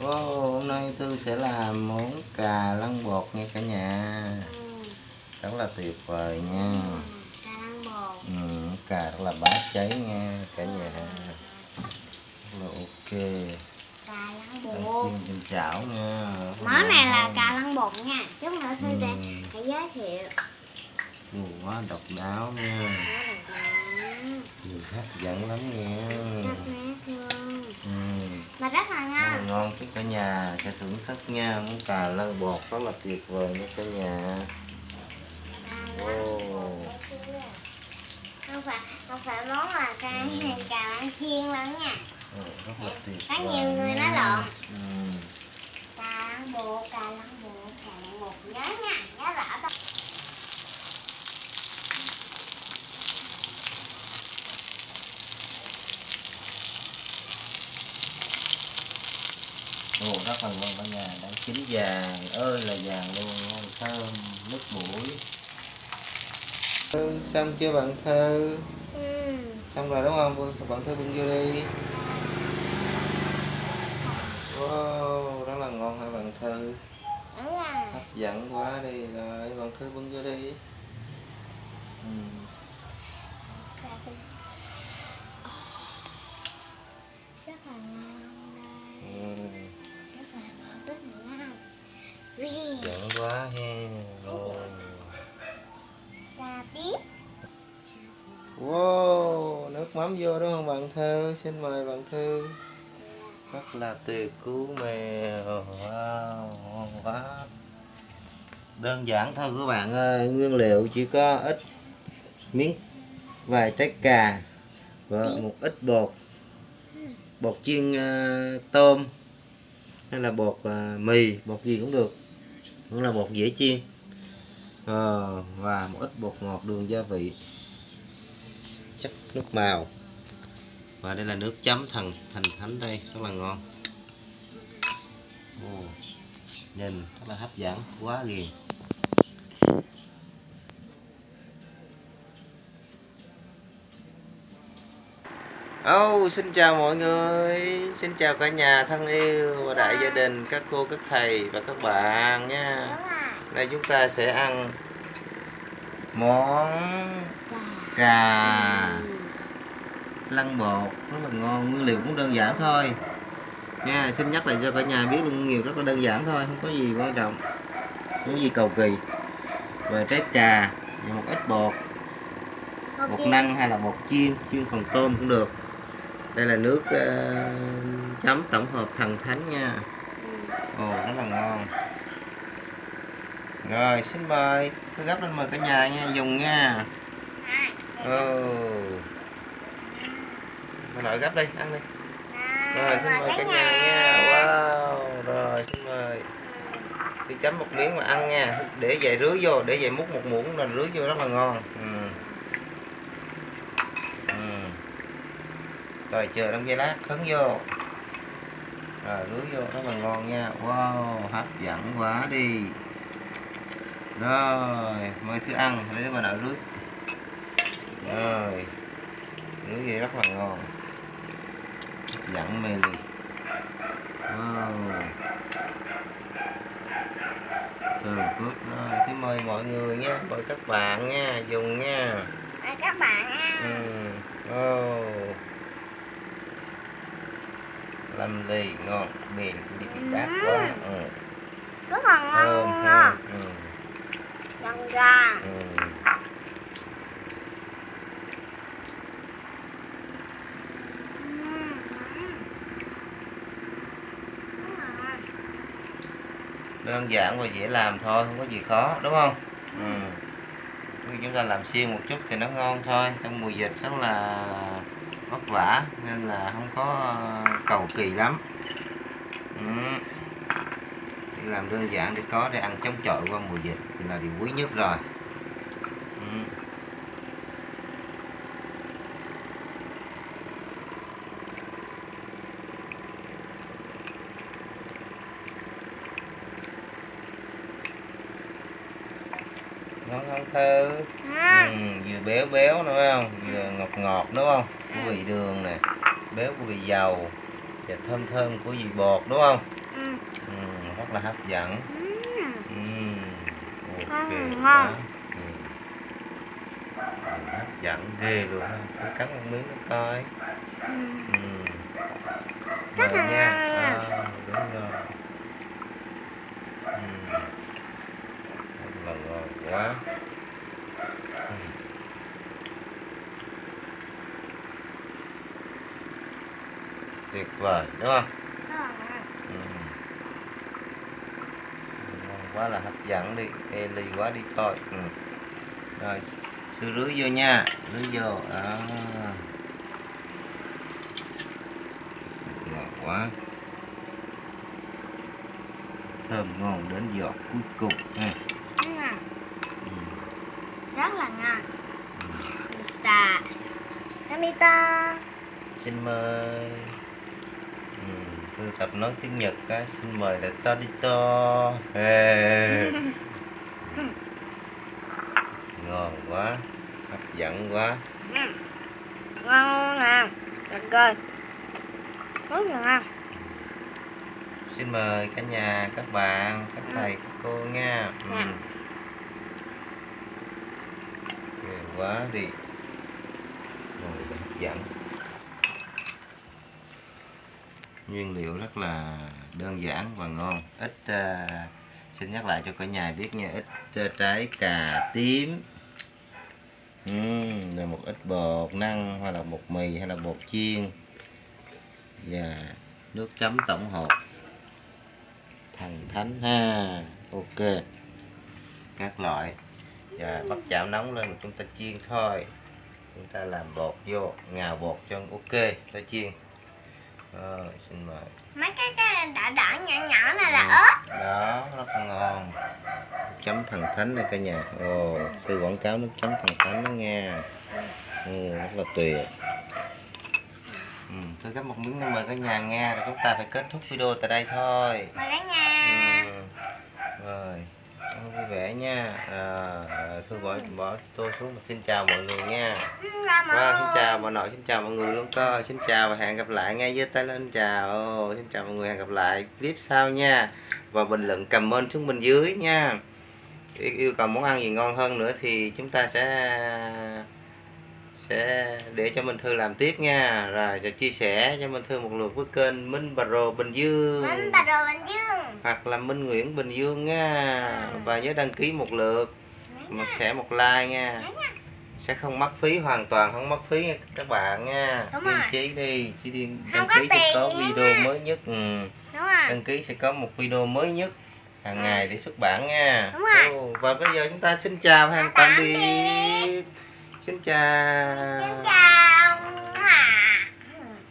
Wow, hôm nay Thư sẽ làm món cà lăng bột nha cả nhà Ừ. Rất là tuyệt vời nha Cà lăng bột. ừ, Cà rất là bát cháy nha cả nhà Rất là ok Cà lăng Đang bột. chiên trên chảo nha Món này là cà lăng bột nha. Chút nữa Thư Ừ. sẽ giới thiệu. Ồ, quá độc đáo nha Nhìn hấp dẫn lắm nha sắc nét luôn. ừ. Mà rất là Rất là ngon. ngon chứ cả nhà sẽ thưởng thức nha món cà lăng bột rất là tuyệt vời nha cả nhà bột. Không phải không phải món là cà cà lăng chiên lắm nha. Ừ, rất là tuyệt Có nhiều người nói lộn. ừ. Cà lăng bột, cà lăng bột, cà lăng bột. Nhớ nha, nhớ rõ thôi. Là ngon cả nhà đang chín vàng. Ơi là vàng luôn ngon thơm nước mũi. Ừ, xong chưa bạn thơ Ừ. xong rồi đúng không? Bưng- bạn thơ bưng vô đi. Wow rất là ngon hả bạn thơ rồi. hấp dẫn quá đi rồi bạn thơ bưng vô đi. Ừ. Sao tôi- rất là ngon đây. Ừ. Dẫn quá he. Ồ. trà tiếp. Wow nước mắm vô đúng không bạn thơ xin mời bạn thư. Rất là tuyệt cứu mèo. Wow ngon quá. Đơn giản thôi các bạn ơi nguyên liệu chỉ có ít miếng vài trái cà và một ít bột. Bột chiên ờ, tôm hay là bột ờ, mì bột gì cũng được cũng là bột dễ chiên. À, và một ít bột ngọt đường gia vị. Chắc nước màu. Và đây là nước chấm thần thành thánh đây. Rất là ngon. Ồ, nhìn rất là hấp dẫn quá ghiền. Oh, xin chào mọi người. Xin chào cả nhà thân yêu và đại gia đình Các cô, các thầy và các bạn nha. Đây chúng ta sẽ ăn Món cà lăng bột. Rất là ngon. Nguyên liệu cũng đơn giản thôi. Nha xin nhắc lại cho cả nhà biết luôn nguyên liệu rất là đơn giản thôi không có gì quan trọng. Có gì cầu kỳ? Và trái cà và một ít bột. Một bột năng hay là bột chiên chiên phần tôm cũng được đây là nước ờ, chấm tổng hợp thần thánh nha. Ừ. ồ rất là ngon. Rồi xin mời tôi gấp lên mời cả nhà nha dùng nha. Ồ. Bà nội gấp đi ăn đi. Rồi, rồi xin mời cả nhà nha. Wow rồi xin mời. Đi chấm một miếng mà ăn nha. Để vậy rưới vô để vậy múc một muỗng là rưới vô rất là ngon. Ừ. Ừ. rồi chờ trong giây lát hứng vô. Rồi rưới vô rất là ngon nha. Wow hấp dẫn quá đi. Rồi mời thứ ăn để mà nội rưới rồi rưới vậy rất là ngon. Hấp dẫn mê ly wow. Từ phước rồi xin mời mọi người nha mời các bạn nha dùng nha. Mời các bạn ừ. ăn oh. Lâm ly ngon miền đi bị bát quá ừ. rất là ngon luôn nha ừ. Dần ra Ừ. đơn giản và dễ làm thôi không có gì khó đúng không ừ. Chúng ta làm xiên một chút thì nó ngon thôi trong mùa dịch rất là vất vả, nên là không có ờ, cầu kỳ lắm ừ. Làm đơn giản để có để ăn chống chọi qua mùa dịch là điều quý nhất rồi ừ. ngon không thơ ừ, vừa béo béo nữa phải không vừa ngọt ngọt đúng không có vị đường nè béo của vị dầu và thơm thơm của vị bột đúng không ừ. ừ, rất là hấp dẫn Ừ. ừ. ok ngon. ừ. Nhìn hấp dẫn ghê luôn ha Cứ cắn một miếng nó coi Ừ. ừ. Là nha ngon. à, đúng rồi ừ. Rất là ngon quá tuyệt vời đúng không. Ừ. Quá là hấp dẫn đi ly quá đi thôi. Ừ. rồi sư rưới vô nha rưới vô. Đó ngon quá. Thơm ngon đến giọt cuối cùng ha. Ừ. rất là ngon. Namita Namita. Xin mời tôi tập nói tiếng nhật á xin mời là Todito Ê. ngon quá hấp dẫn quá ngon nè được rồi rất ngon xin mời cả nhà các bạn các Ừ. thầy các cô nha ừ. Dạ. Quá đi và hấp dẫn nguyên liệu rất là đơn giản và ngon. Ít uh, xin nhắc lại cho cả nhà biết nha ít uh, trái cà tím. Là rồi một ít bột năng hoặc là bột mì hay là bột chiên. Và nước chấm tổng hợp. Thần thánh ha ok. Các loại. Và bắt chảo nóng lên chúng ta chiên thôi. Chúng ta làm bột vô ngào bột cho ok ta chiên rồi xin mời. Mấy cái cái đỏ đỏ nhỏ nhỏ này là Ừ. ớt. Đó rất là ngon. Chấm thần thánh đây cả nhà. Ồ sư quảng cáo nước chấm thần thánh đó nha. Ừ, rất là tuyệt. Ừ, tôi gấp một miếng nữa mời cả nhà nghe rồi chúng ta phải kết thúc video tại đây thôi. Mời cả nhà. Ừ. rồi Vâng, vui vẻ nha. Ờ, à, thôi bỏ bỏ tôi xuống xin chào mọi người nha. Và xin chào bà nội, xin chào mọi người luôn cơ Xin chào và hẹn gặp lại ngay dưới tay lên. Chào oh, Xin chào mọi người, hẹn gặp lại clip sau nha. Và bình luận comment xuống bên dưới nha. Yêu, yêu cầu món ăn gì ngon hơn nữa thì chúng ta sẽ sẽ để cho Minh Thư làm tiếp nha. Rồi, cho chia sẻ cho Minh Thư một lượt với kênh Minh Bà Rồ Bình Dương. Bánh bà đồ Bình Dương. Hoặc là Minh Nguyễn Bình Dương nha. Và nhớ đăng ký một lượt. Một share một like nha. Sẽ không mất phí hoàn toàn không mất phí nha các bạn nha. Rồi. trí đi. Chỉ đi đăng ký sẽ có video nha. mới nhất. Ừ. đăng ký sẽ có một video mới nhất hàng ngày để xuất bản nha. Đúng rồi. Và bây giờ chúng ta xin chào hẹn Tạm biệt Xin chào. Xin chào.